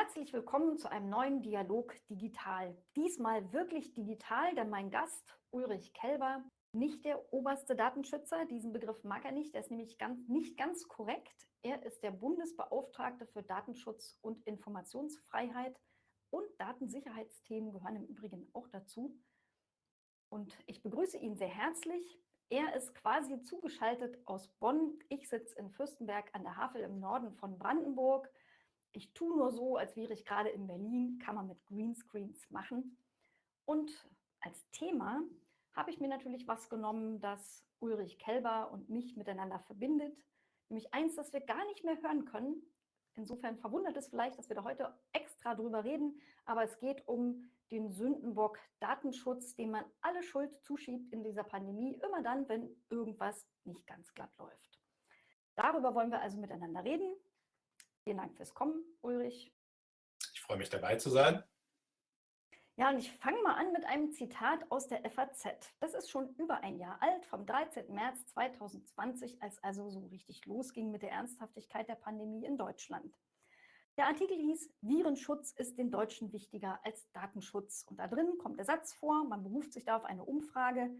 Herzlich willkommen zu einem neuen Dialog Digital. Diesmal wirklich digital, denn mein Gast Ulrich Kelber, nicht der oberste Datenschützer, diesen Begriff mag er nicht, der ist nämlich ganz, nicht ganz korrekt. Er ist der Bundesbeauftragte für Datenschutz und Informationsfreiheit und Datensicherheitsthemen gehören im Übrigen auch dazu. Und ich begrüße ihn sehr herzlich. Er ist quasi zugeschaltet aus Bonn. Ich sitze in Fürstenberg an der Havel im Norden von Brandenburg ich tue nur so, als wäre ich gerade in Berlin, kann man mit Greenscreens machen. Und als Thema habe ich mir natürlich was genommen, das Ulrich Kelber und mich miteinander verbindet. Nämlich eins, das wir gar nicht mehr hören können. Insofern verwundert es vielleicht, dass wir da heute extra drüber reden, aber es geht um den Sündenbock Datenschutz, dem man alle Schuld zuschiebt in dieser Pandemie, immer dann, wenn irgendwas nicht ganz glatt läuft. Darüber wollen wir also miteinander reden. Vielen Dank fürs Kommen, Ulrich. Ich freue mich dabei zu sein. Ja, und ich fange mal an mit einem Zitat aus der FAZ. Das ist schon über ein Jahr alt, vom 13. März 2020, als also so richtig losging mit der Ernsthaftigkeit der Pandemie in Deutschland. Der Artikel hieß, Virenschutz ist den Deutschen wichtiger als Datenschutz. Und da drin kommt der Satz vor, man beruft sich da auf eine Umfrage,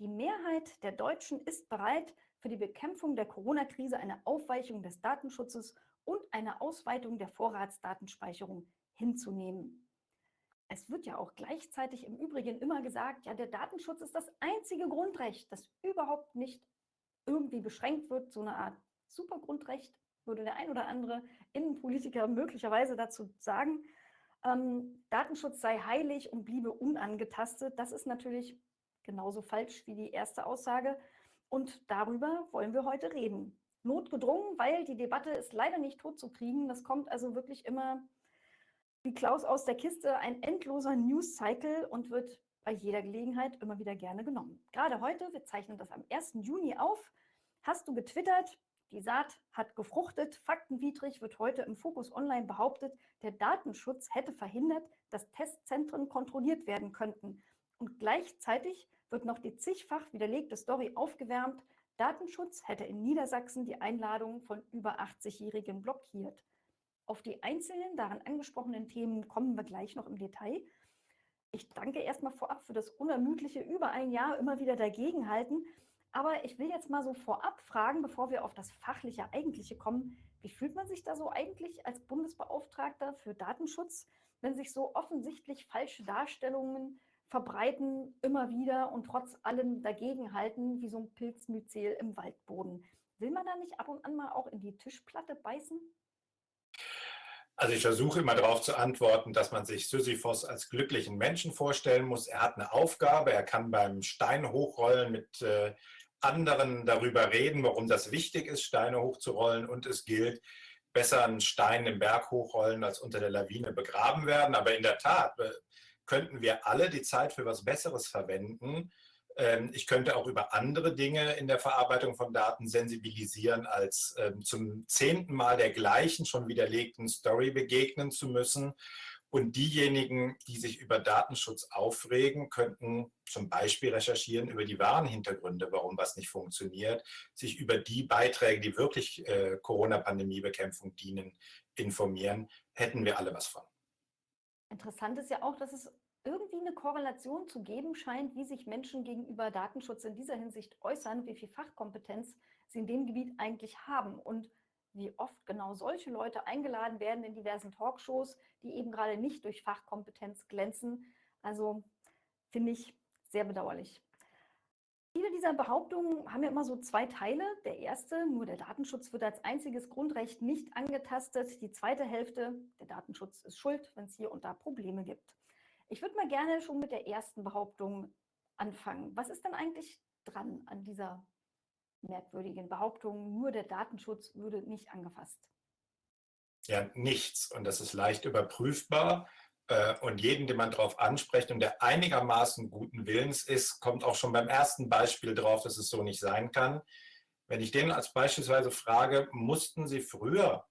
die Mehrheit der Deutschen ist bereit, für die Bekämpfung der Corona-Krise eine Aufweichung des Datenschutzes und eine Ausweitung der Vorratsdatenspeicherung hinzunehmen. Es wird ja auch gleichzeitig im Übrigen immer gesagt, ja, der Datenschutz ist das einzige Grundrecht, das überhaupt nicht irgendwie beschränkt wird. So eine Art Supergrundrecht würde der ein oder andere Innenpolitiker möglicherweise dazu sagen. Ähm, Datenschutz sei heilig und bliebe unangetastet. Das ist natürlich genauso falsch wie die erste Aussage. Und darüber wollen wir heute reden notgedrungen, weil die Debatte ist leider nicht tot zu kriegen. Das kommt also wirklich immer wie Klaus aus der Kiste, ein endloser News-Cycle und wird bei jeder Gelegenheit immer wieder gerne genommen. Gerade heute, wir zeichnen das am 1. Juni auf, hast du getwittert, die Saat hat gefruchtet, faktenwidrig wird heute im Fokus Online behauptet, der Datenschutz hätte verhindert, dass Testzentren kontrolliert werden könnten. Und gleichzeitig wird noch die zigfach widerlegte Story aufgewärmt, Datenschutz hätte in Niedersachsen die Einladung von über 80-Jährigen blockiert. Auf die einzelnen daran angesprochenen Themen kommen wir gleich noch im Detail. Ich danke erstmal vorab für das unermüdliche über ein Jahr immer wieder dagegenhalten. Aber ich will jetzt mal so vorab fragen, bevor wir auf das fachliche Eigentliche kommen, wie fühlt man sich da so eigentlich als Bundesbeauftragter für Datenschutz, wenn sich so offensichtlich falsche Darstellungen verbreiten immer wieder und trotz allem dagegenhalten, wie so ein Pilzmyzel im Waldboden. Will man da nicht ab und an mal auch in die Tischplatte beißen? Also ich versuche immer darauf zu antworten, dass man sich Sisyphos als glücklichen Menschen vorstellen muss. Er hat eine Aufgabe, er kann beim Stein hochrollen mit äh, anderen darüber reden, warum das wichtig ist, Steine hochzurollen. Und es gilt, besser einen Stein im Berg hochrollen als unter der Lawine begraben werden. Aber in der Tat, äh, könnten wir alle die Zeit für was Besseres verwenden. Ähm, ich könnte auch über andere Dinge in der Verarbeitung von Daten sensibilisieren, als ähm, zum zehnten Mal der gleichen schon widerlegten Story begegnen zu müssen. Und diejenigen, die sich über Datenschutz aufregen, könnten zum Beispiel recherchieren über die wahren Hintergründe, warum was nicht funktioniert, sich über die Beiträge, die wirklich äh, Corona-Pandemie-Bekämpfung dienen, informieren, hätten wir alle was von. Interessant ist ja auch, dass es irgendwie eine Korrelation zu geben scheint, wie sich Menschen gegenüber Datenschutz in dieser Hinsicht äußern, wie viel Fachkompetenz sie in dem Gebiet eigentlich haben und wie oft genau solche Leute eingeladen werden in diversen Talkshows, die eben gerade nicht durch Fachkompetenz glänzen. Also finde ich sehr bedauerlich. Viele dieser Behauptungen haben ja immer so zwei Teile. Der erste, nur der Datenschutz wird als einziges Grundrecht nicht angetastet. Die zweite Hälfte, der Datenschutz ist schuld, wenn es hier und da Probleme gibt. Ich würde mal gerne schon mit der ersten Behauptung anfangen. Was ist denn eigentlich dran an dieser merkwürdigen Behauptung, nur der Datenschutz würde nicht angefasst? Ja, nichts. Und das ist leicht überprüfbar. Äh, und jeden, den man darauf anspricht und der einigermaßen guten Willens ist, kommt auch schon beim ersten Beispiel drauf, dass es so nicht sein kann. Wenn ich den als beispielsweise frage, mussten Sie früher,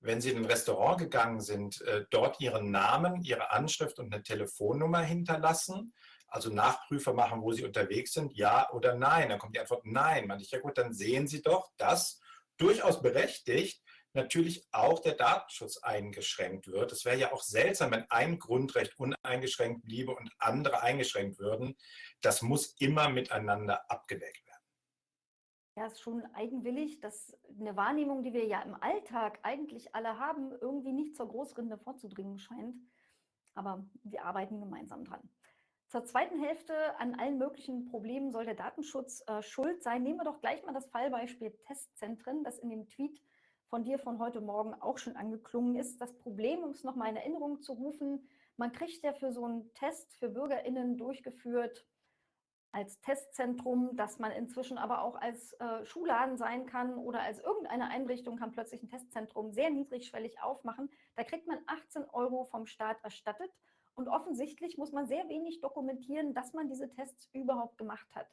wenn Sie in ein Restaurant gegangen sind, äh, dort Ihren Namen, Ihre Anschrift und eine Telefonnummer hinterlassen? Also Nachprüfer machen, wo Sie unterwegs sind, ja oder nein? Dann kommt die Antwort nein. Man ich, ja gut, dann sehen Sie doch, dass durchaus berechtigt natürlich auch der Datenschutz eingeschränkt wird. Es wäre ja auch seltsam, wenn ein Grundrecht uneingeschränkt bliebe und andere eingeschränkt würden. Das muss immer miteinander abgewägt werden. Ja, ist schon eigenwillig, dass eine Wahrnehmung, die wir ja im Alltag eigentlich alle haben, irgendwie nicht zur Großrinde vorzudringen scheint. Aber wir arbeiten gemeinsam dran. Zur zweiten Hälfte an allen möglichen Problemen soll der Datenschutz äh, schuld sein. Nehmen wir doch gleich mal das Fallbeispiel Testzentren, das in dem Tweet von dir von heute Morgen auch schon angeklungen ist. Das Problem, um es nochmal in Erinnerung zu rufen, man kriegt ja für so einen Test für BürgerInnen durchgeführt als Testzentrum, dass man inzwischen aber auch als äh, Schulladen sein kann oder als irgendeine Einrichtung kann plötzlich ein Testzentrum sehr niedrigschwellig aufmachen. Da kriegt man 18 Euro vom Staat erstattet und offensichtlich muss man sehr wenig dokumentieren, dass man diese Tests überhaupt gemacht hat.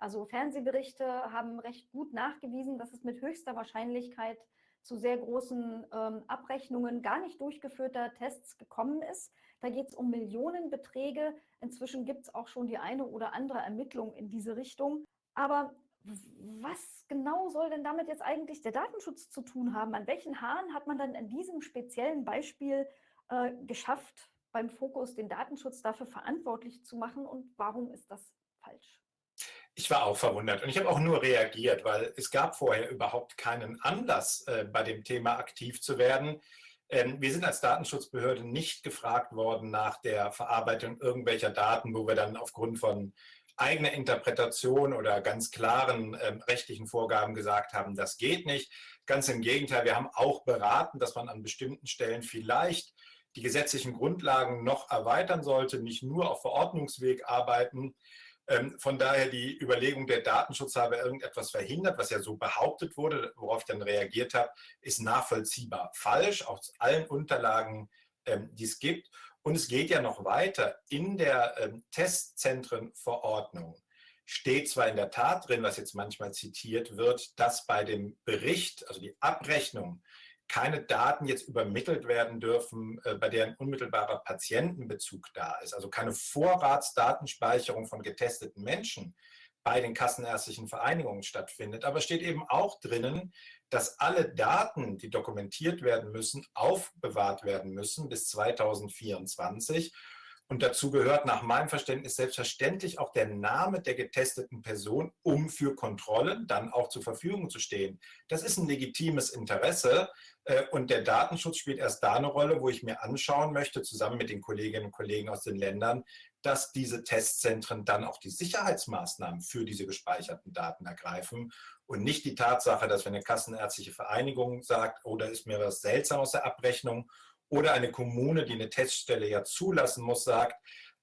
Also Fernsehberichte haben recht gut nachgewiesen, dass es mit höchster Wahrscheinlichkeit zu sehr großen ähm, Abrechnungen gar nicht durchgeführter Tests gekommen ist. Da geht es um Millionenbeträge. Inzwischen gibt es auch schon die eine oder andere Ermittlung in diese Richtung. Aber was genau soll denn damit jetzt eigentlich der Datenschutz zu tun haben? An welchen Haaren hat man dann in diesem speziellen Beispiel äh, geschafft, beim Fokus den Datenschutz dafür verantwortlich zu machen und warum ist das falsch? Ich war auch verwundert und ich habe auch nur reagiert, weil es gab vorher überhaupt keinen Anlass, äh, bei dem Thema aktiv zu werden. Ähm, wir sind als Datenschutzbehörde nicht gefragt worden nach der Verarbeitung irgendwelcher Daten, wo wir dann aufgrund von eigener Interpretation oder ganz klaren ähm, rechtlichen Vorgaben gesagt haben, das geht nicht. Ganz im Gegenteil, wir haben auch beraten, dass man an bestimmten Stellen vielleicht die gesetzlichen Grundlagen noch erweitern sollte, nicht nur auf Verordnungsweg arbeiten. Ähm, von daher die Überlegung, der Datenschutz habe irgendetwas verhindert, was ja so behauptet wurde, worauf ich dann reagiert habe, ist nachvollziehbar falsch, aus allen Unterlagen, ähm, die es gibt. Und es geht ja noch weiter. In der ähm, Testzentrenverordnung steht zwar in der Tat drin, was jetzt manchmal zitiert wird, dass bei dem Bericht, also die Abrechnung keine Daten jetzt übermittelt werden dürfen, äh, bei deren unmittelbarer Patientenbezug da ist. Also keine Vorratsdatenspeicherung von getesteten Menschen bei den kassenärztlichen Vereinigungen stattfindet. Aber steht eben auch drinnen, dass alle Daten, die dokumentiert werden müssen, aufbewahrt werden müssen bis 2024 und dazu gehört nach meinem Verständnis selbstverständlich auch der Name der getesteten Person, um für Kontrollen dann auch zur Verfügung zu stehen. Das ist ein legitimes Interesse äh, und der Datenschutz spielt erst da eine Rolle, wo ich mir anschauen möchte, zusammen mit den Kolleginnen und Kollegen aus den Ländern, dass diese Testzentren dann auch die Sicherheitsmaßnahmen für diese gespeicherten Daten ergreifen und nicht die Tatsache, dass wenn eine kassenärztliche Vereinigung sagt, oh, da ist mir was seltsam aus der Abrechnung oder eine Kommune, die eine Teststelle ja zulassen muss, sagt,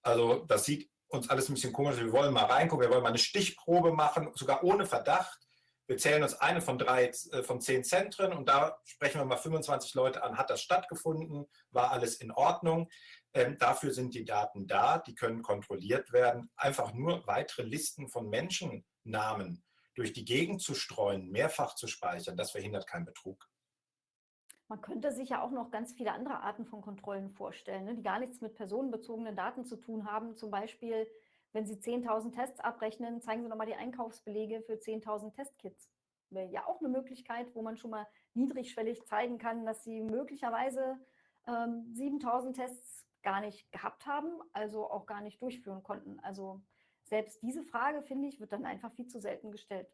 also das sieht uns alles ein bisschen komisch, wir wollen mal reingucken, wir wollen mal eine Stichprobe machen, sogar ohne Verdacht. Wir zählen uns eine von drei, äh, von zehn Zentren und da sprechen wir mal 25 Leute an, hat das stattgefunden, war alles in Ordnung. Ähm, dafür sind die Daten da, die können kontrolliert werden. Einfach nur weitere Listen von Menschennamen durch die Gegend zu streuen, mehrfach zu speichern, das verhindert keinen Betrug. Man könnte sich ja auch noch ganz viele andere Arten von Kontrollen vorstellen, ne, die gar nichts mit personenbezogenen Daten zu tun haben. Zum Beispiel, wenn Sie 10.000 Tests abrechnen, zeigen Sie nochmal die Einkaufsbelege für 10.000 Testkits. Wäre ja auch eine Möglichkeit, wo man schon mal niedrigschwellig zeigen kann, dass Sie möglicherweise ähm, 7.000 Tests gar nicht gehabt haben, also auch gar nicht durchführen konnten. Also selbst diese Frage, finde ich, wird dann einfach viel zu selten gestellt.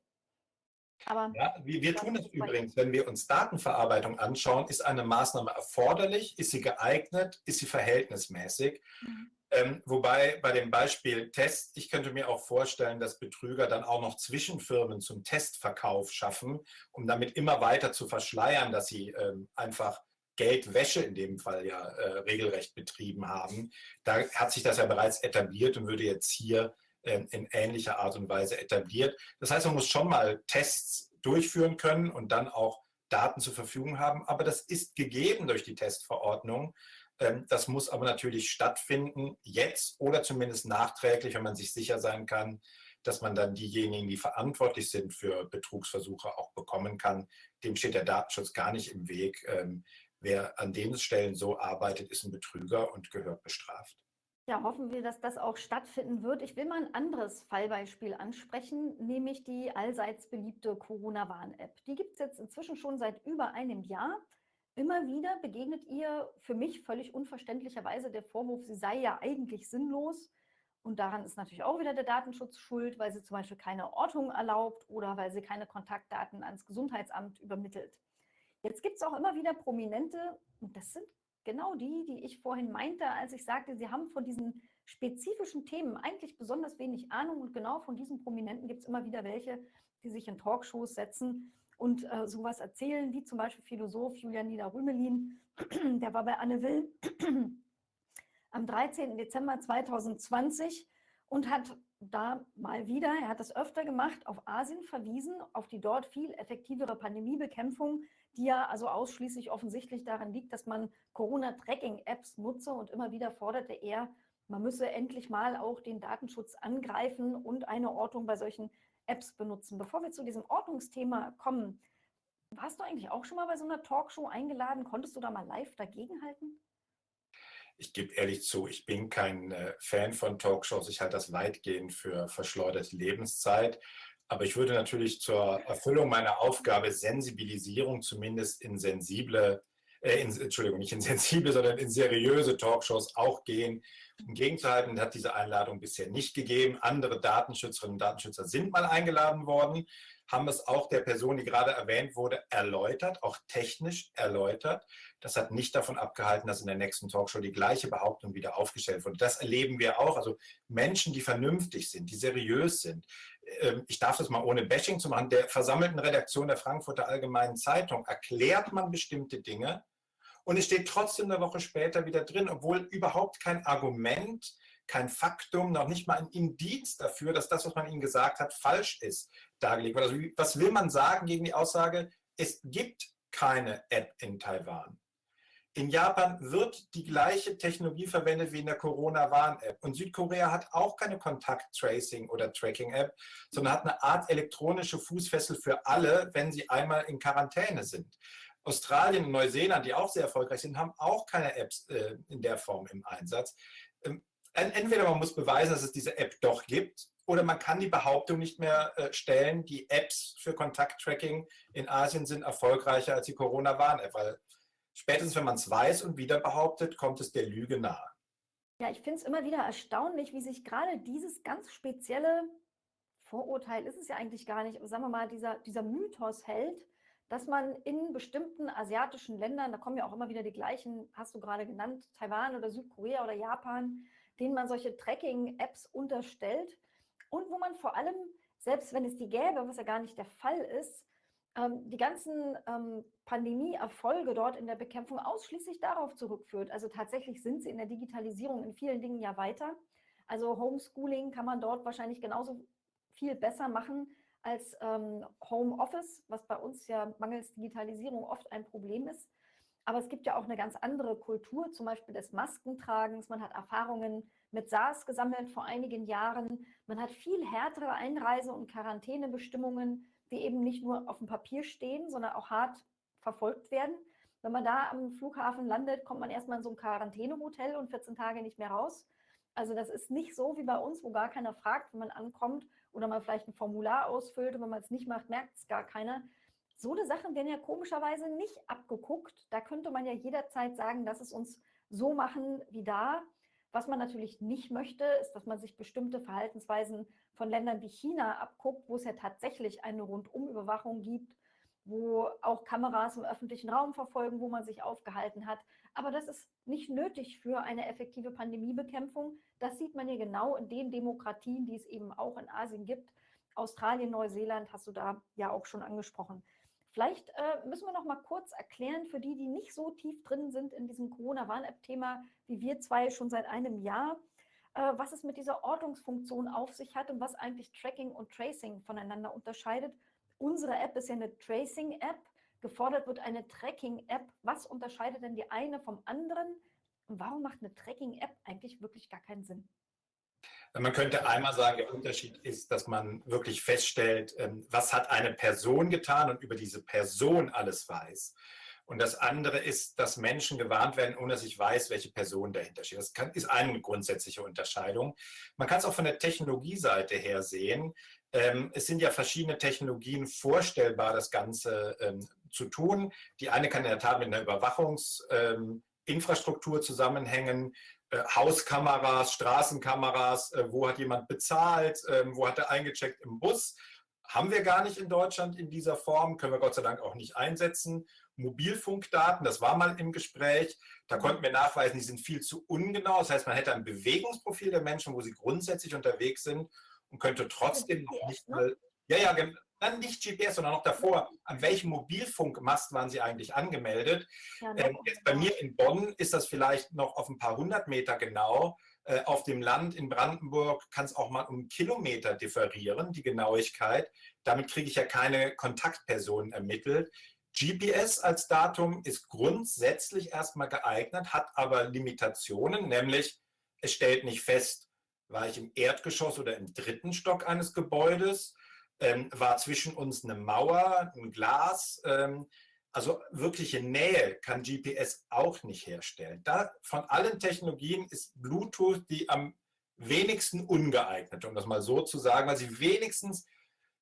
Aber ja, wir, wir tun es übrigens, wenn wir uns Datenverarbeitung anschauen, ist eine Maßnahme erforderlich, ist sie geeignet, ist sie verhältnismäßig. Mhm. Ähm, wobei bei dem Beispiel Test, ich könnte mir auch vorstellen, dass Betrüger dann auch noch Zwischenfirmen zum Testverkauf schaffen, um damit immer weiter zu verschleiern, dass sie ähm, einfach Geldwäsche in dem Fall ja äh, regelrecht betrieben haben. Da hat sich das ja bereits etabliert und würde jetzt hier in ähnlicher Art und Weise etabliert. Das heißt, man muss schon mal Tests durchführen können und dann auch Daten zur Verfügung haben. Aber das ist gegeben durch die Testverordnung. Ähm, das muss aber natürlich stattfinden, jetzt oder zumindest nachträglich, wenn man sich sicher sein kann, dass man dann diejenigen, die verantwortlich sind für Betrugsversuche, auch bekommen kann. Dem steht der Datenschutz gar nicht im Weg. Ähm, wer an den Stellen so arbeitet, ist ein Betrüger und gehört bestraft. Ja, hoffen wir, dass das auch stattfinden wird. Ich will mal ein anderes Fallbeispiel ansprechen, nämlich die allseits beliebte Corona-Warn-App. Die gibt es jetzt inzwischen schon seit über einem Jahr. Immer wieder begegnet ihr für mich völlig unverständlicherweise der Vorwurf, sie sei ja eigentlich sinnlos. Und daran ist natürlich auch wieder der Datenschutz schuld, weil sie zum Beispiel keine Ortung erlaubt oder weil sie keine Kontaktdaten ans Gesundheitsamt übermittelt. Jetzt gibt es auch immer wieder Prominente, und das sind genau die, die ich vorhin meinte, als ich sagte, sie haben von diesen spezifischen Themen eigentlich besonders wenig Ahnung und genau von diesen Prominenten gibt es immer wieder welche, die sich in Talkshows setzen und äh, sowas erzählen, wie zum Beispiel Philosoph Julian Nieder-Rümelin, der war bei Anne Will am 13. Dezember 2020 und hat da mal wieder, er hat das öfter gemacht, auf Asien verwiesen, auf die dort viel effektivere Pandemiebekämpfung, die ja also ausschließlich offensichtlich daran liegt, dass man Corona-Tracking-Apps nutze und immer wieder forderte er, man müsse endlich mal auch den Datenschutz angreifen und eine Ortung bei solchen Apps benutzen. Bevor wir zu diesem Ordnungsthema kommen, warst du eigentlich auch schon mal bei so einer Talkshow eingeladen? Konntest du da mal live dagegenhalten? Ich gebe ehrlich zu, ich bin kein äh, Fan von Talkshows. Ich halte das weitgehend für verschleuderte Lebenszeit. Aber ich würde natürlich zur Erfüllung meiner Aufgabe Sensibilisierung zumindest in sensible, äh, in, Entschuldigung, nicht in sensible, sondern in seriöse Talkshows auch gehen. Um gegenzuhalten hat diese Einladung bisher nicht gegeben. Andere Datenschützerinnen und Datenschützer sind mal eingeladen worden, haben es auch der Person, die gerade erwähnt wurde, erläutert, auch technisch erläutert. Das hat nicht davon abgehalten, dass in der nächsten Talkshow die gleiche Behauptung wieder aufgestellt wurde. Das erleben wir auch. Also Menschen, die vernünftig sind, die seriös sind, ich darf das mal ohne Bashing zu machen, der versammelten Redaktion der Frankfurter Allgemeinen Zeitung erklärt man bestimmte Dinge und es steht trotzdem eine Woche später wieder drin, obwohl überhaupt kein Argument, kein Faktum, noch nicht mal ein Indiz dafür, dass das, was man ihnen gesagt hat, falsch ist, dargelegt wird. Also was will man sagen gegen die Aussage, es gibt keine App in Taiwan. In Japan wird die gleiche Technologie verwendet wie in der Corona-Warn-App. Und Südkorea hat auch keine Kontakt-Tracing- oder Tracking-App, sondern hat eine Art elektronische Fußfessel für alle, wenn sie einmal in Quarantäne sind. Australien und Neuseeland, die auch sehr erfolgreich sind, haben auch keine Apps äh, in der Form im Einsatz. Ähm, entweder man muss beweisen, dass es diese App doch gibt, oder man kann die Behauptung nicht mehr äh, stellen, die Apps für Kontakt-Tracking in Asien sind erfolgreicher als die Corona-Warn-App, weil spätestens wenn man es weiß und wieder behauptet, kommt es der Lüge nahe. Ja, ich finde es immer wieder erstaunlich, wie sich gerade dieses ganz spezielle Vorurteil ist es ja eigentlich gar nicht, aber sagen wir mal, dieser, dieser Mythos hält, dass man in bestimmten asiatischen Ländern, da kommen ja auch immer wieder die gleichen, hast du gerade genannt, Taiwan oder Südkorea oder Japan, denen man solche Tracking-Apps unterstellt und wo man vor allem, selbst wenn es die gäbe, was ja gar nicht der Fall ist, ähm, die ganzen ähm, Pandemie-Erfolge dort in der Bekämpfung ausschließlich darauf zurückführt. Also tatsächlich sind sie in der Digitalisierung in vielen Dingen ja weiter. Also Homeschooling kann man dort wahrscheinlich genauso viel besser machen als ähm, Homeoffice, was bei uns ja mangels Digitalisierung oft ein Problem ist. Aber es gibt ja auch eine ganz andere Kultur, zum Beispiel des Maskentragens. Man hat Erfahrungen mit SARS gesammelt vor einigen Jahren. Man hat viel härtere Einreise- und Quarantänebestimmungen die eben nicht nur auf dem Papier stehen, sondern auch hart verfolgt werden. Wenn man da am Flughafen landet, kommt man erstmal in so ein Quarantänehotel und 14 Tage nicht mehr raus. Also das ist nicht so wie bei uns, wo gar keiner fragt, wenn man ankommt oder man vielleicht ein Formular ausfüllt und wenn man es nicht macht, merkt es gar keiner. So eine Sachen werden ja komischerweise nicht abgeguckt. Da könnte man ja jederzeit sagen, dass es uns so machen wie da. Was man natürlich nicht möchte, ist, dass man sich bestimmte Verhaltensweisen von Ländern wie China abguckt, wo es ja tatsächlich eine Rundumüberwachung gibt, wo auch Kameras im öffentlichen Raum verfolgen, wo man sich aufgehalten hat. Aber das ist nicht nötig für eine effektive Pandemiebekämpfung. Das sieht man ja genau in den Demokratien, die es eben auch in Asien gibt. Australien, Neuseeland hast du da ja auch schon angesprochen. Vielleicht äh, müssen wir noch mal kurz erklären für die, die nicht so tief drin sind in diesem Corona-Warn-App-Thema wie wir zwei schon seit einem Jahr, äh, was es mit dieser Ortungsfunktion auf sich hat und was eigentlich Tracking und Tracing voneinander unterscheidet. Unsere App ist ja eine Tracing-App. Gefordert wird eine Tracking-App. Was unterscheidet denn die eine vom anderen? Und warum macht eine Tracking-App eigentlich wirklich gar keinen Sinn? Man könnte einmal sagen, der Unterschied ist, dass man wirklich feststellt, ähm, was hat eine Person getan und über diese Person alles weiß. Und das andere ist, dass Menschen gewarnt werden, ohne dass ich weiß, welche Person dahinter steht. Das kann, ist eine grundsätzliche Unterscheidung. Man kann es auch von der Technologieseite her sehen. Ähm, es sind ja verschiedene Technologien vorstellbar, das Ganze ähm, zu tun. Die eine kann in der Tat mit einer Überwachungsinfrastruktur ähm, zusammenhängen. Äh, Hauskameras, Straßenkameras, äh, wo hat jemand bezahlt, äh, wo hat er eingecheckt im Bus. Haben wir gar nicht in Deutschland in dieser Form, können wir Gott sei Dank auch nicht einsetzen. Mobilfunkdaten, das war mal im Gespräch, da konnten wir nachweisen, die sind viel zu ungenau. Das heißt, man hätte ein Bewegungsprofil der Menschen, wo sie grundsätzlich unterwegs sind und könnte trotzdem noch nicht ne? mal, ja, ja, dann nicht GPS, sondern noch davor, an welchem Mobilfunkmast waren Sie eigentlich angemeldet? Ja, ähm, jetzt bei mir in Bonn ist das vielleicht noch auf ein paar hundert Meter genau. Äh, auf dem Land in Brandenburg kann es auch mal um Kilometer differieren, die Genauigkeit. Damit kriege ich ja keine Kontaktpersonen ermittelt. GPS als Datum ist grundsätzlich erstmal geeignet, hat aber Limitationen, nämlich es stellt nicht fest, war ich im Erdgeschoss oder im dritten Stock eines Gebäudes, ähm, war zwischen uns eine Mauer, ein Glas. Ähm, also wirkliche Nähe kann GPS auch nicht herstellen. Da, von allen Technologien ist Bluetooth die am wenigsten ungeeignet, um das mal so zu sagen, weil sie wenigstens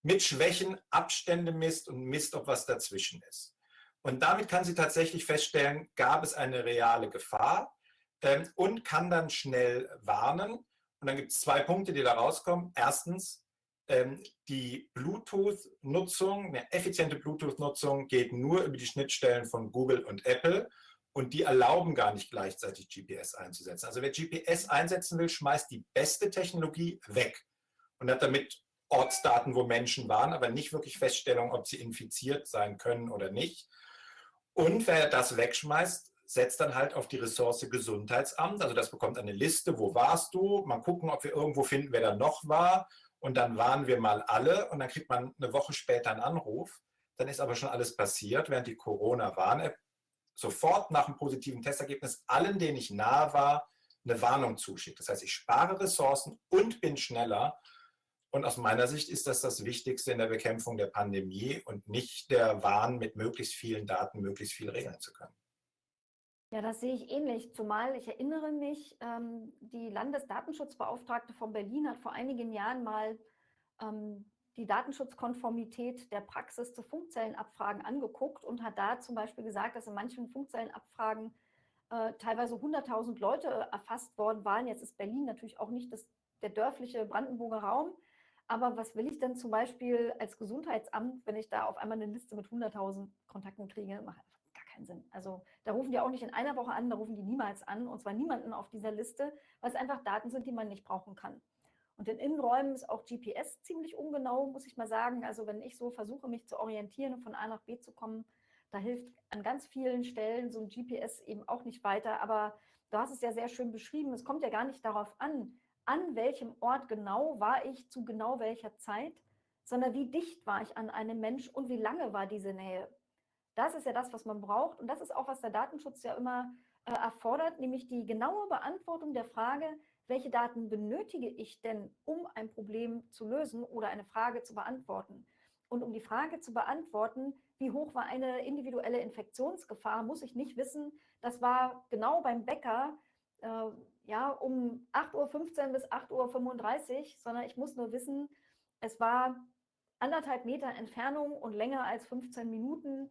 mit Schwächen Abstände misst und misst, ob was dazwischen ist. Und damit kann sie tatsächlich feststellen, gab es eine reale Gefahr ähm, und kann dann schnell warnen. Und dann gibt es zwei Punkte, die da rauskommen. Erstens, ähm, die Bluetooth-Nutzung, eine effiziente Bluetooth-Nutzung geht nur über die Schnittstellen von Google und Apple und die erlauben gar nicht gleichzeitig GPS einzusetzen. Also wer GPS einsetzen will, schmeißt die beste Technologie weg und hat damit Ortsdaten, wo Menschen waren, aber nicht wirklich Feststellung, ob sie infiziert sein können oder nicht. Und wer das wegschmeißt, setzt dann halt auf die Ressource Gesundheitsamt. Also das bekommt eine Liste, wo warst du? Mal gucken, ob wir irgendwo finden, wer da noch war. Und dann waren wir mal alle und dann kriegt man eine Woche später einen Anruf. Dann ist aber schon alles passiert, während die Corona-Warn-App sofort nach einem positiven Testergebnis allen, denen ich nahe war, eine Warnung zuschickt. Das heißt, ich spare Ressourcen und bin schneller und aus meiner Sicht ist das das Wichtigste in der Bekämpfung der Pandemie und nicht der Wahn, mit möglichst vielen Daten möglichst viel regeln zu können. Ja, das sehe ich ähnlich. Zumal ich erinnere mich, ähm, die Landesdatenschutzbeauftragte von Berlin hat vor einigen Jahren mal ähm, die Datenschutzkonformität der Praxis zu Funkzellenabfragen angeguckt und hat da zum Beispiel gesagt, dass in manchen Funkzellenabfragen äh, teilweise 100.000 Leute erfasst worden waren. Jetzt ist Berlin natürlich auch nicht das, der dörfliche Brandenburger Raum, aber was will ich denn zum Beispiel als Gesundheitsamt, wenn ich da auf einmal eine Liste mit 100.000 Kontakten kriege? Macht gar keinen Sinn. Also da rufen die auch nicht in einer Woche an, da rufen die niemals an und zwar niemanden auf dieser Liste, weil es einfach Daten sind, die man nicht brauchen kann. Und in Innenräumen ist auch GPS ziemlich ungenau, muss ich mal sagen. Also wenn ich so versuche, mich zu orientieren und von A nach B zu kommen, da hilft an ganz vielen Stellen so ein GPS eben auch nicht weiter. Aber du hast es ja sehr schön beschrieben. Es kommt ja gar nicht darauf an, an welchem Ort genau war ich zu genau welcher Zeit, sondern wie dicht war ich an einem Mensch und wie lange war diese Nähe. Das ist ja das, was man braucht und das ist auch, was der Datenschutz ja immer äh, erfordert, nämlich die genaue Beantwortung der Frage, welche Daten benötige ich denn, um ein Problem zu lösen oder eine Frage zu beantworten. Und um die Frage zu beantworten, wie hoch war eine individuelle Infektionsgefahr, muss ich nicht wissen, das war genau beim Bäcker äh, ja, um 8.15 Uhr bis 8.35 Uhr, sondern ich muss nur wissen, es war anderthalb Meter Entfernung und länger als 15 Minuten.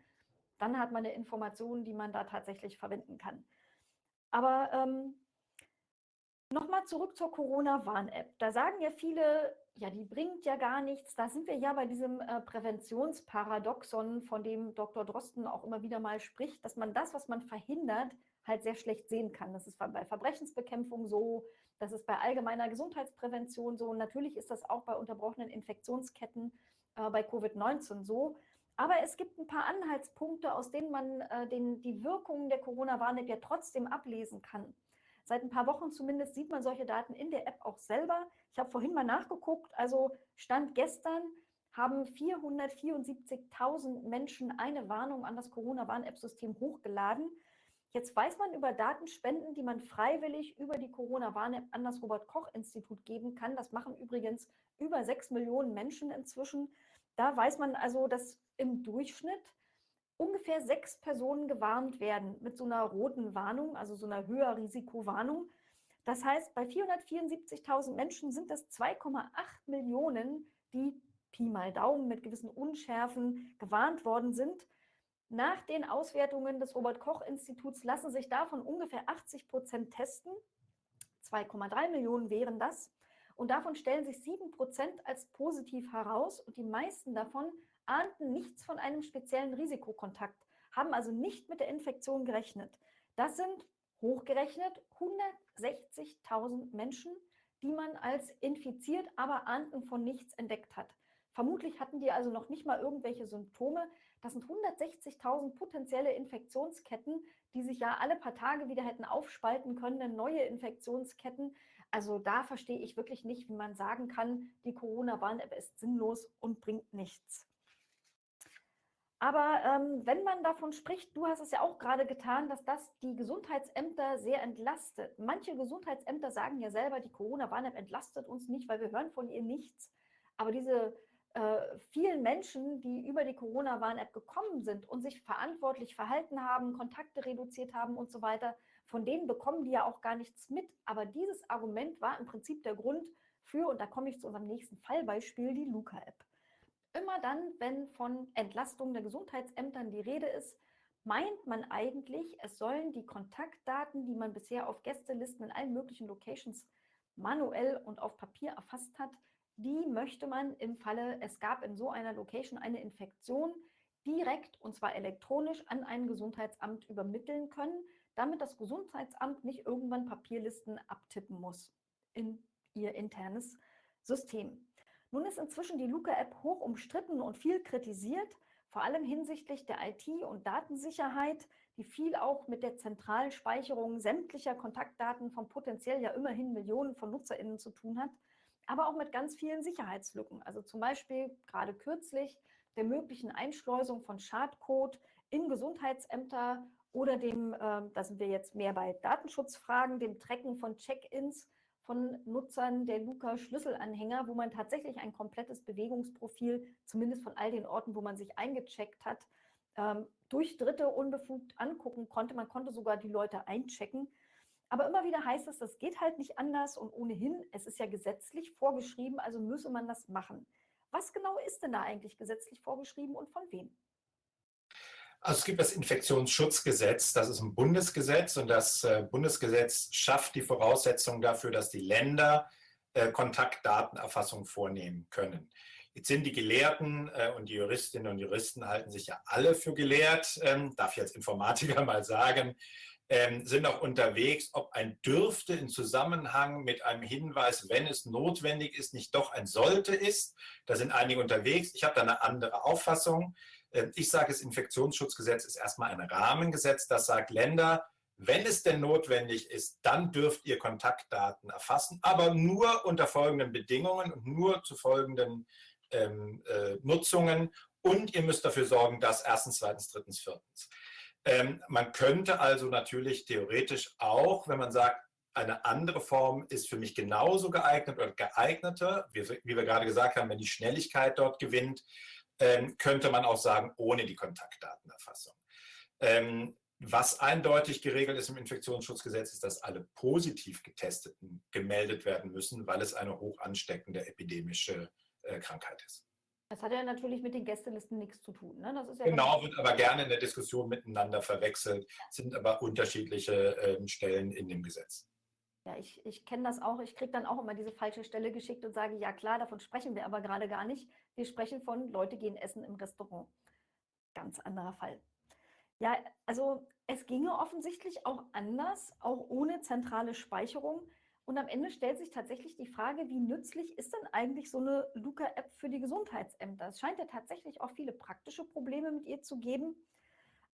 Dann hat man eine Information, die man da tatsächlich verwenden kann. Aber ähm, nochmal zurück zur Corona-Warn-App. Da sagen ja viele, ja, die bringt ja gar nichts. Da sind wir ja bei diesem äh, Präventionsparadoxon, von dem Dr. Drosten auch immer wieder mal spricht, dass man das, was man verhindert, halt sehr schlecht sehen kann. Das ist bei Verbrechensbekämpfung so, das ist bei allgemeiner Gesundheitsprävention so. Natürlich ist das auch bei unterbrochenen Infektionsketten äh, bei Covid-19 so. Aber es gibt ein paar Anhaltspunkte, aus denen man äh, den, die Wirkungen der Corona-Warn-App ja trotzdem ablesen kann. Seit ein paar Wochen zumindest sieht man solche Daten in der App auch selber. Ich habe vorhin mal nachgeguckt, also Stand gestern haben 474.000 Menschen eine Warnung an das Corona-Warn-App-System hochgeladen. Jetzt weiß man über Datenspenden, die man freiwillig über die Corona-Warn-App an das Robert-Koch-Institut geben kann. Das machen übrigens über sechs Millionen Menschen inzwischen. Da weiß man also, dass im Durchschnitt ungefähr sechs Personen gewarnt werden mit so einer roten Warnung, also so einer Höherrisikowarnung. Das heißt, bei 474.000 Menschen sind das 2,8 Millionen, die Pi mal Daumen mit gewissen Unschärfen gewarnt worden sind. Nach den Auswertungen des Robert-Koch-Instituts lassen sich davon ungefähr 80 Prozent testen. 2,3 Millionen wären das. Und davon stellen sich 7 Prozent als positiv heraus. Und die meisten davon ahnten nichts von einem speziellen Risikokontakt, haben also nicht mit der Infektion gerechnet. Das sind hochgerechnet 160.000 Menschen, die man als infiziert, aber ahnten von nichts entdeckt hat. Vermutlich hatten die also noch nicht mal irgendwelche Symptome. Das sind 160.000 potenzielle Infektionsketten, die sich ja alle paar Tage wieder hätten aufspalten können, neue Infektionsketten. Also da verstehe ich wirklich nicht, wie man sagen kann, die Corona-Warn-App ist sinnlos und bringt nichts. Aber ähm, wenn man davon spricht, du hast es ja auch gerade getan, dass das die Gesundheitsämter sehr entlastet. Manche Gesundheitsämter sagen ja selber, die Corona-Warn-App entlastet uns nicht, weil wir hören von ihr nichts. Aber diese äh, vielen Menschen, die über die Corona-Warn-App gekommen sind und sich verantwortlich verhalten haben, Kontakte reduziert haben und so weiter, von denen bekommen die ja auch gar nichts mit. Aber dieses Argument war im Prinzip der Grund für, und da komme ich zu unserem nächsten Fallbeispiel, die Luca-App. Immer dann, wenn von Entlastung der Gesundheitsämtern die Rede ist, meint man eigentlich, es sollen die Kontaktdaten, die man bisher auf Gästelisten in allen möglichen Locations manuell und auf Papier erfasst hat, die möchte man im Falle, es gab in so einer Location eine Infektion, direkt und zwar elektronisch an ein Gesundheitsamt übermitteln können, damit das Gesundheitsamt nicht irgendwann Papierlisten abtippen muss in ihr internes System. Nun ist inzwischen die Luca-App hoch umstritten und viel kritisiert, vor allem hinsichtlich der IT- und Datensicherheit, die viel auch mit der zentralen Speicherung sämtlicher Kontaktdaten von potenziell ja immerhin Millionen von NutzerInnen zu tun hat, aber auch mit ganz vielen Sicherheitslücken. Also zum Beispiel gerade kürzlich der möglichen Einschleusung von Schadcode in Gesundheitsämter oder dem, äh, da sind wir jetzt mehr bei Datenschutzfragen, dem Tracken von Check-ins von Nutzern der Luca-Schlüsselanhänger, wo man tatsächlich ein komplettes Bewegungsprofil, zumindest von all den Orten, wo man sich eingecheckt hat, ähm, durch Dritte unbefugt angucken konnte. Man konnte sogar die Leute einchecken. Aber immer wieder heißt es, das geht halt nicht anders und ohnehin, es ist ja gesetzlich vorgeschrieben, also müsse man das machen. Was genau ist denn da eigentlich gesetzlich vorgeschrieben und von wem? Also es gibt das Infektionsschutzgesetz, das ist ein Bundesgesetz und das äh, Bundesgesetz schafft die Voraussetzungen dafür, dass die Länder äh, Kontaktdatenerfassung vornehmen können. Jetzt sind die Gelehrten äh, und die Juristinnen und Juristen halten sich ja alle für gelehrt, ähm, darf ich als Informatiker mal sagen, ähm, sind auch unterwegs, ob ein dürfte in Zusammenhang mit einem Hinweis, wenn es notwendig ist, nicht doch ein sollte ist. Da sind einige unterwegs. Ich habe da eine andere Auffassung. Ähm, ich sage, das Infektionsschutzgesetz ist erstmal ein Rahmengesetz, das sagt, Länder, wenn es denn notwendig ist, dann dürft ihr Kontaktdaten erfassen, aber nur unter folgenden Bedingungen und nur zu folgenden ähm, äh, Nutzungen. Und ihr müsst dafür sorgen, dass erstens, zweitens, drittens, viertens. Ähm, man könnte also natürlich theoretisch auch, wenn man sagt, eine andere Form ist für mich genauso geeignet oder geeigneter, wie, wie wir gerade gesagt haben, wenn die Schnelligkeit dort gewinnt, ähm, könnte man auch sagen, ohne die Kontaktdatenerfassung. Ähm, was eindeutig geregelt ist im Infektionsschutzgesetz, ist, dass alle positiv Getesteten gemeldet werden müssen, weil es eine hoch ansteckende epidemische äh, Krankheit ist. Das hat ja natürlich mit den Gästelisten nichts zu tun. Ne? Ja genau, wird aber gerne in der Diskussion miteinander verwechselt, sind aber unterschiedliche äh, Stellen in dem Gesetz. Ja, ich, ich kenne das auch. Ich kriege dann auch immer diese falsche Stelle geschickt und sage, ja klar, davon sprechen wir aber gerade gar nicht. Wir sprechen von Leute gehen essen im Restaurant. Ganz anderer Fall. Ja, also es ginge offensichtlich auch anders, auch ohne zentrale Speicherung. Und am Ende stellt sich tatsächlich die Frage, wie nützlich ist denn eigentlich so eine Luca-App für die Gesundheitsämter? Es scheint ja tatsächlich auch viele praktische Probleme mit ihr zu geben,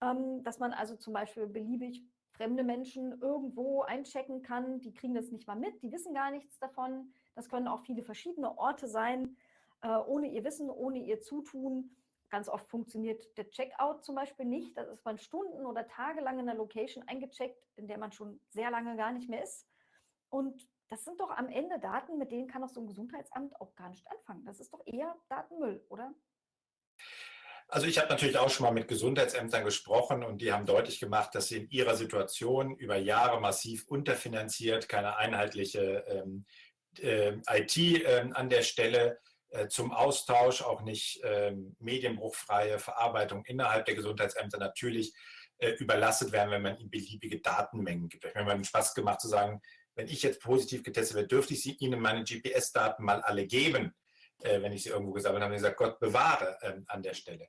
ähm, dass man also zum Beispiel beliebig fremde Menschen irgendwo einchecken kann. Die kriegen das nicht mal mit, die wissen gar nichts davon. Das können auch viele verschiedene Orte sein, äh, ohne ihr Wissen, ohne ihr Zutun. Ganz oft funktioniert der Checkout zum Beispiel nicht. Da ist man Stunden oder Tage lang in einer Location eingecheckt, in der man schon sehr lange gar nicht mehr ist. Und das sind doch am Ende Daten, mit denen kann auch so ein Gesundheitsamt auch gar nicht anfangen. Das ist doch eher Datenmüll, oder? Also ich habe natürlich auch schon mal mit Gesundheitsämtern gesprochen und die haben deutlich gemacht, dass sie in ihrer Situation über Jahre massiv unterfinanziert, keine einheitliche ähm, äh, IT äh, an der Stelle äh, zum Austausch, auch nicht ähm, medienbruchfreie Verarbeitung innerhalb der Gesundheitsämter natürlich äh, überlastet werden, wenn man ihnen beliebige Datenmengen gibt. Ich habe mir mal Spaß gemacht zu sagen, wenn ich jetzt positiv getestet werde, dürfte ich sie Ihnen meine GPS-Daten mal alle geben äh, wenn ich sie irgendwo gesammelt habe, und gesagt, Gott bewahre ähm, an der Stelle.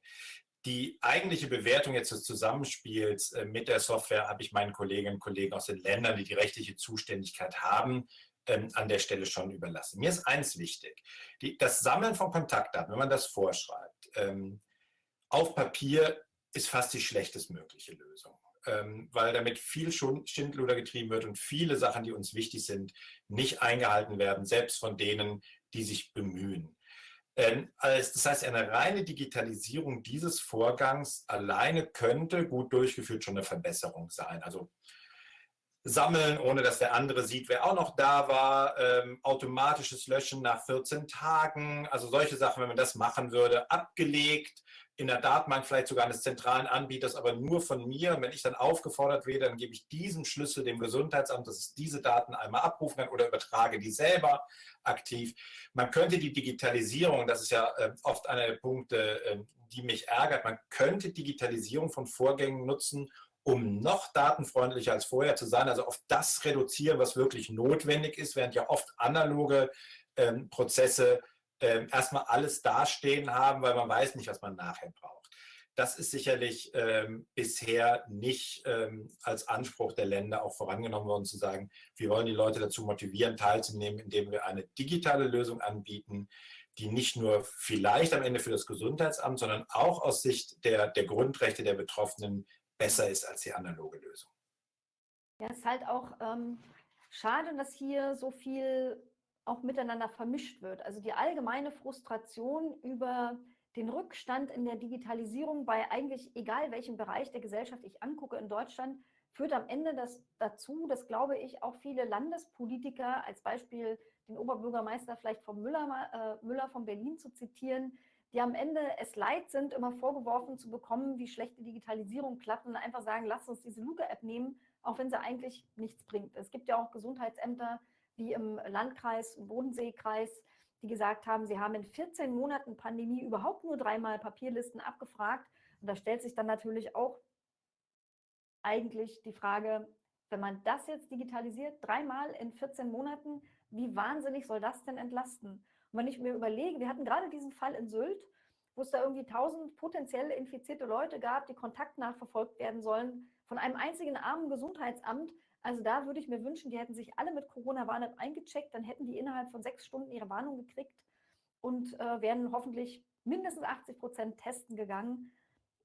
Die eigentliche Bewertung jetzt des Zusammenspiels äh, mit der Software habe ich meinen Kolleginnen und Kollegen aus den Ländern, die die rechtliche Zuständigkeit haben, ähm, an der Stelle schon überlassen. Mir ist eins wichtig, die, das Sammeln von Kontaktdaten, wenn man das vorschreibt, ähm, auf Papier ist fast die schlechtestmögliche Lösung ähm, weil damit viel Schindluder getrieben wird und viele Sachen, die uns wichtig sind, nicht eingehalten werden, selbst von denen, die sich bemühen. Ähm, das heißt, eine reine Digitalisierung dieses Vorgangs alleine könnte gut durchgeführt schon eine Verbesserung sein. Also sammeln, ohne dass der andere sieht, wer auch noch da war, ähm, automatisches Löschen nach 14 Tagen, also solche Sachen, wenn man das machen würde, abgelegt, in der Datenbank vielleicht sogar eines zentralen Anbieters, aber nur von mir. Und wenn ich dann aufgefordert werde, dann gebe ich diesen Schlüssel dem Gesundheitsamt, dass es diese Daten einmal abrufen kann oder übertrage die selber aktiv. Man könnte die Digitalisierung, das ist ja äh, oft einer der Punkte, äh, die mich ärgert, man könnte Digitalisierung von Vorgängen nutzen, um noch datenfreundlicher als vorher zu sein, also auf das reduzieren, was wirklich notwendig ist, während ja oft analoge ähm, Prozesse ähm, erstmal alles dastehen haben, weil man weiß nicht, was man nachher braucht. Das ist sicherlich ähm, bisher nicht ähm, als Anspruch der Länder auch vorangenommen worden, zu sagen, wir wollen die Leute dazu motivieren, teilzunehmen, indem wir eine digitale Lösung anbieten, die nicht nur vielleicht am Ende für das Gesundheitsamt, sondern auch aus Sicht der, der Grundrechte der Betroffenen besser ist als die analoge Lösung. Ja, es ist halt auch ähm, schade, dass hier so viel auch miteinander vermischt wird. Also die allgemeine Frustration über den Rückstand in der Digitalisierung bei eigentlich egal welchem Bereich der Gesellschaft ich angucke in Deutschland, führt am Ende das dazu, dass, glaube ich, auch viele Landespolitiker, als Beispiel den Oberbürgermeister vielleicht von Müller, äh, Müller von Berlin zu zitieren, die am Ende es leid sind, immer vorgeworfen zu bekommen, wie schlechte Digitalisierung klappt und einfach sagen, lasst uns diese Luke-App nehmen, auch wenn sie eigentlich nichts bringt. Es gibt ja auch Gesundheitsämter, wie im Landkreis, im Bodenseekreis, die gesagt haben, sie haben in 14 Monaten Pandemie überhaupt nur dreimal Papierlisten abgefragt. Und da stellt sich dann natürlich auch eigentlich die Frage, wenn man das jetzt digitalisiert, dreimal in 14 Monaten, wie wahnsinnig soll das denn entlasten? Und wenn ich mir überlege, wir hatten gerade diesen Fall in Sylt, wo es da irgendwie 1000 potenziell infizierte Leute gab, die kontaktnachverfolgt werden sollen von einem einzigen armen Gesundheitsamt, also da würde ich mir wünschen, die hätten sich alle mit Corona-Warn-App eingecheckt, dann hätten die innerhalb von sechs Stunden ihre Warnung gekriegt und äh, wären hoffentlich mindestens 80 Prozent testen gegangen.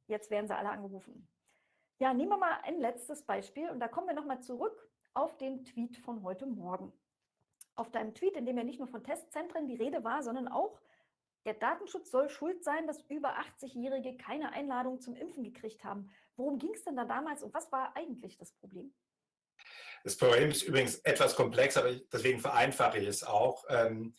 Jetzt werden sie alle angerufen. Ja, nehmen wir mal ein letztes Beispiel und da kommen wir nochmal zurück auf den Tweet von heute Morgen. Auf deinem Tweet, in dem ja nicht nur von Testzentren die Rede war, sondern auch, der Datenschutz soll schuld sein, dass über 80-Jährige keine Einladung zum Impfen gekriegt haben. Worum ging es denn da damals und was war eigentlich das Problem? Das Problem ist übrigens etwas komplex, aber deswegen vereinfache ich es auch. Ähm,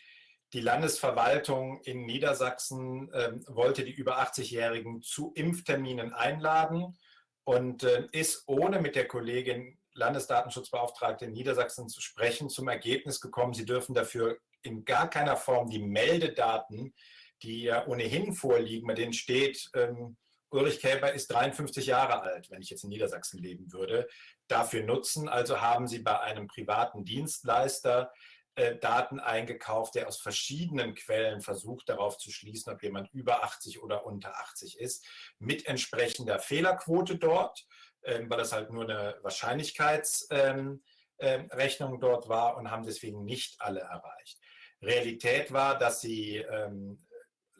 die Landesverwaltung in Niedersachsen ähm, wollte die über 80-Jährigen zu Impfterminen einladen und äh, ist ohne mit der Kollegin Landesdatenschutzbeauftragte in Niedersachsen zu sprechen, zum Ergebnis gekommen, sie dürfen dafür in gar keiner Form die Meldedaten, die ja ohnehin vorliegen, bei denen steht, ähm, Ulrich Käber ist 53 Jahre alt, wenn ich jetzt in Niedersachsen leben würde, dafür nutzen. Also haben sie bei einem privaten Dienstleister äh, Daten eingekauft, der aus verschiedenen Quellen versucht darauf zu schließen, ob jemand über 80 oder unter 80 ist, mit entsprechender Fehlerquote dort, äh, weil das halt nur eine Wahrscheinlichkeitsrechnung ähm, äh, dort war und haben deswegen nicht alle erreicht. Realität war, dass sie ähm,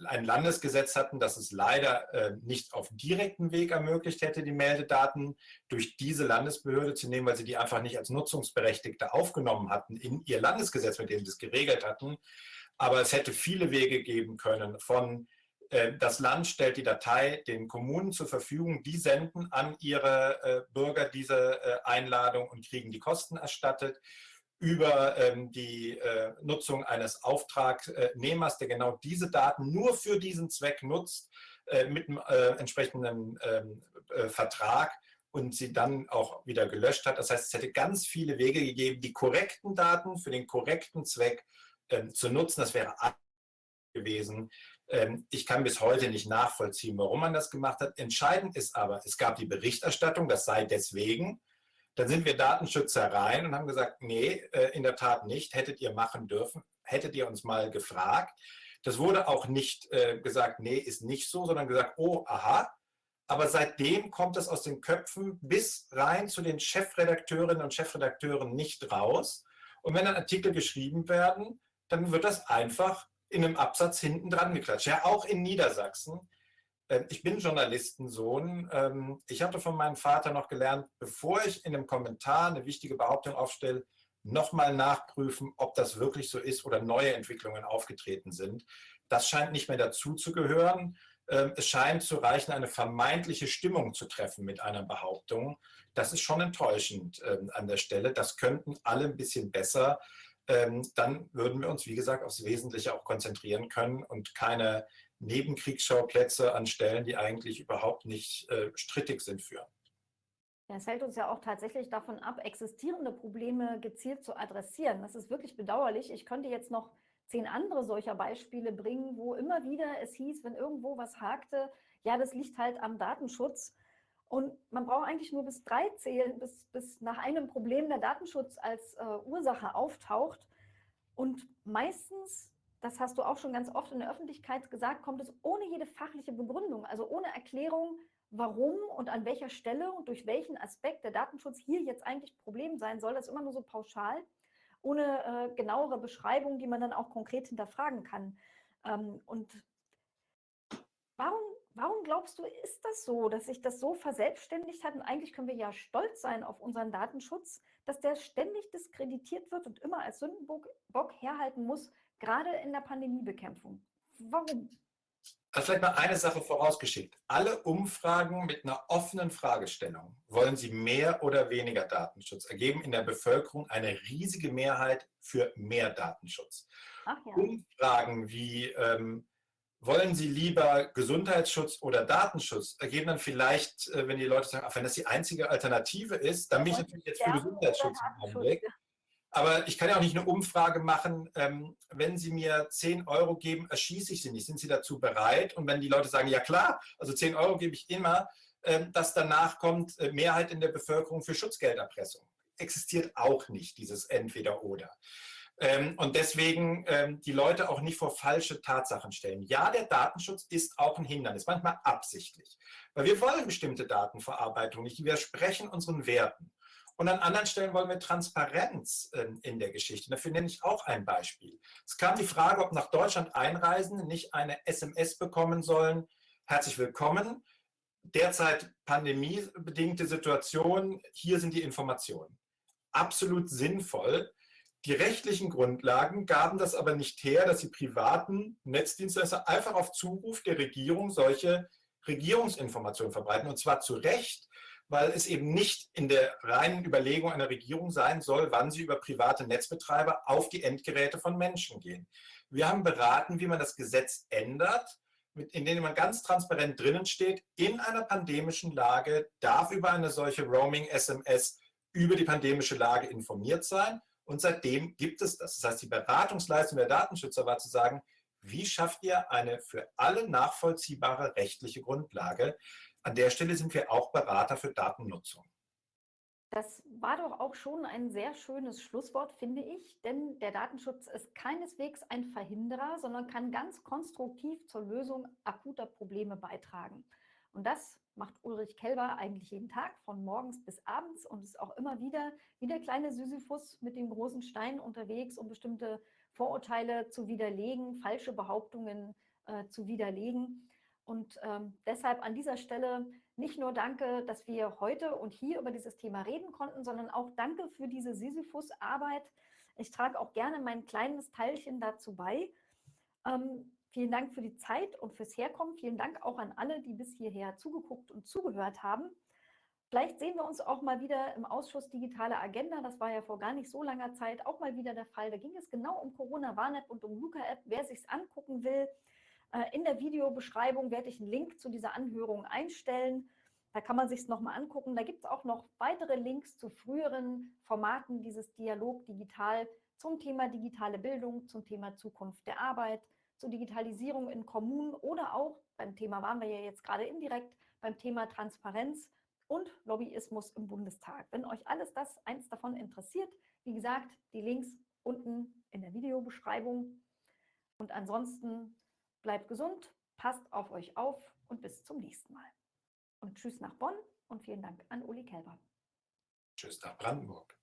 ein Landesgesetz hatten, das es leider äh, nicht auf direkten Weg ermöglicht hätte, die Meldedaten durch diese Landesbehörde zu nehmen, weil sie die einfach nicht als Nutzungsberechtigte aufgenommen hatten in ihr Landesgesetz, mit dem sie es geregelt hatten. Aber es hätte viele Wege geben können von äh, das Land stellt die Datei den Kommunen zur Verfügung, die senden an ihre äh, Bürger diese äh, Einladung und kriegen die Kosten erstattet über ähm, die äh, Nutzung eines Auftragnehmers, der genau diese Daten nur für diesen Zweck nutzt, äh, mit einem äh, entsprechenden ähm, äh, Vertrag und sie dann auch wieder gelöscht hat. Das heißt, es hätte ganz viele Wege gegeben, die korrekten Daten für den korrekten Zweck ähm, zu nutzen. Das wäre gewesen. Ähm, ich kann bis heute nicht nachvollziehen, warum man das gemacht hat. Entscheidend ist aber, es gab die Berichterstattung, das sei deswegen. Dann sind wir Datenschützer rein und haben gesagt, nee, äh, in der Tat nicht, hättet ihr machen dürfen, hättet ihr uns mal gefragt. Das wurde auch nicht äh, gesagt, nee, ist nicht so, sondern gesagt, oh, aha. Aber seitdem kommt es aus den Köpfen bis rein zu den Chefredakteurinnen und Chefredakteuren nicht raus. Und wenn dann Artikel geschrieben werden, dann wird das einfach in einem Absatz hinten dran geklatscht. Ja, auch in Niedersachsen. Ähm, ich bin Journalistensohn. Ähm, ich hatte von meinem Vater noch gelernt, bevor ich in einem Kommentar eine wichtige Behauptung aufstelle, nochmal nachprüfen, ob das wirklich so ist oder neue Entwicklungen aufgetreten sind. Das scheint nicht mehr dazu zu gehören. Ähm, es scheint zu reichen, eine vermeintliche Stimmung zu treffen mit einer Behauptung. Das ist schon enttäuschend an der Stelle. Das könnten alle ein bisschen besser dann würden wir uns, wie gesagt, aufs Wesentliche auch konzentrieren können und keine Nebenkriegsschauplätze an Stellen, die eigentlich überhaupt nicht äh, strittig sind, führen. Es hält uns ja auch tatsächlich davon ab, existierende Probleme gezielt zu adressieren. Das ist wirklich bedauerlich. Ich könnte jetzt noch zehn andere solcher Beispiele bringen, wo immer wieder es hieß, wenn irgendwo was hakte, ja, das liegt halt am Datenschutz. Und man braucht eigentlich nur bis drei zählen, bis, bis nach einem Problem der Datenschutz als äh, Ursache auftaucht. Und meistens, das hast du auch schon ganz oft in der Öffentlichkeit gesagt, kommt es ohne jede fachliche Begründung, also ohne Erklärung, warum und an welcher Stelle und durch welchen Aspekt der Datenschutz hier jetzt eigentlich Problem sein soll. Das ist immer nur so pauschal, ohne äh, genauere Beschreibung, die man dann auch konkret hinterfragen kann. Ähm, und warum Warum glaubst du, ist das so, dass sich das so verselbstständigt hat? Und eigentlich können wir ja stolz sein auf unseren Datenschutz, dass der ständig diskreditiert wird und immer als Sündenbock herhalten muss, gerade in der Pandemiebekämpfung. Warum? Also vielleicht mal eine Sache vorausgeschickt. Alle Umfragen mit einer offenen Fragestellung, wollen sie mehr oder weniger Datenschutz, ergeben in der Bevölkerung eine riesige Mehrheit für mehr Datenschutz. Ja. Umfragen wie ähm, wollen Sie lieber Gesundheitsschutz oder Datenschutz? Ergeben dann vielleicht, äh, wenn die Leute sagen, ach, wenn das die einzige Alternative ist, dann bin ich natürlich jetzt für Gesundheitsschutz im Augenblick. Aber ich kann ja auch nicht eine Umfrage machen, ähm, wenn Sie mir 10 Euro geben, erschieße ich Sie nicht. Sind Sie dazu bereit? Und wenn die Leute sagen, ja klar, also 10 Euro gebe ich immer, ähm, dass danach kommt äh, Mehrheit in der Bevölkerung für Schutzgelderpressung. Existiert auch nicht, dieses Entweder-Oder. Ähm, und deswegen ähm, die Leute auch nicht vor falsche Tatsachen stellen. Ja, der Datenschutz ist auch ein Hindernis, manchmal absichtlich. Weil wir wollen bestimmte Datenverarbeitung nicht, die widersprechen unseren Werten. Und an anderen Stellen wollen wir Transparenz ähm, in der Geschichte. Dafür nenne ich auch ein Beispiel. Es kam die Frage, ob nach Deutschland Einreisende nicht eine SMS bekommen sollen. Herzlich willkommen. Derzeit pandemiebedingte Situation. Hier sind die Informationen. Absolut sinnvoll. Die rechtlichen Grundlagen gaben das aber nicht her, dass die privaten Netzdienstleister einfach auf Zuruf der Regierung solche Regierungsinformationen verbreiten. Und zwar zu Recht, weil es eben nicht in der reinen Überlegung einer Regierung sein soll, wann sie über private Netzbetreiber auf die Endgeräte von Menschen gehen. Wir haben beraten, wie man das Gesetz ändert, in dem man ganz transparent drinnen steht, in einer pandemischen Lage darf über eine solche Roaming-SMS über die pandemische Lage informiert sein und seitdem gibt es das. Das heißt, die Beratungsleistung der Datenschützer war zu sagen, wie schafft ihr eine für alle nachvollziehbare rechtliche Grundlage? An der Stelle sind wir auch Berater für Datennutzung. Das war doch auch schon ein sehr schönes Schlusswort, finde ich, denn der Datenschutz ist keineswegs ein Verhinderer, sondern kann ganz konstruktiv zur Lösung akuter Probleme beitragen. Und das macht Ulrich Kelber eigentlich jeden Tag, von morgens bis abends und ist auch immer wieder wie der kleine Sisyphus mit dem großen Stein unterwegs, um bestimmte Vorurteile zu widerlegen, falsche Behauptungen äh, zu widerlegen. Und ähm, deshalb an dieser Stelle nicht nur danke, dass wir heute und hier über dieses Thema reden konnten, sondern auch danke für diese Sisyphus-Arbeit. Ich trage auch gerne mein kleines Teilchen dazu bei. Ähm, Vielen Dank für die Zeit und fürs Herkommen. Vielen Dank auch an alle, die bis hierher zugeguckt und zugehört haben. Vielleicht sehen wir uns auch mal wieder im Ausschuss Digitale Agenda. Das war ja vor gar nicht so langer Zeit auch mal wieder der Fall. Da ging es genau um Corona-Warn-App und um Luca-App. Wer sich es angucken will, in der Videobeschreibung werde ich einen Link zu dieser Anhörung einstellen. Da kann man sich es nochmal angucken. Da gibt es auch noch weitere Links zu früheren Formaten dieses Dialog digital zum Thema digitale Bildung, zum Thema Zukunft der Arbeit, zur Digitalisierung in Kommunen oder auch, beim Thema waren wir ja jetzt gerade indirekt, beim Thema Transparenz und Lobbyismus im Bundestag. Wenn euch alles das, eins davon interessiert, wie gesagt, die Links unten in der Videobeschreibung. Und ansonsten bleibt gesund, passt auf euch auf und bis zum nächsten Mal. Und tschüss nach Bonn und vielen Dank an Uli Kelber. Tschüss nach Brandenburg.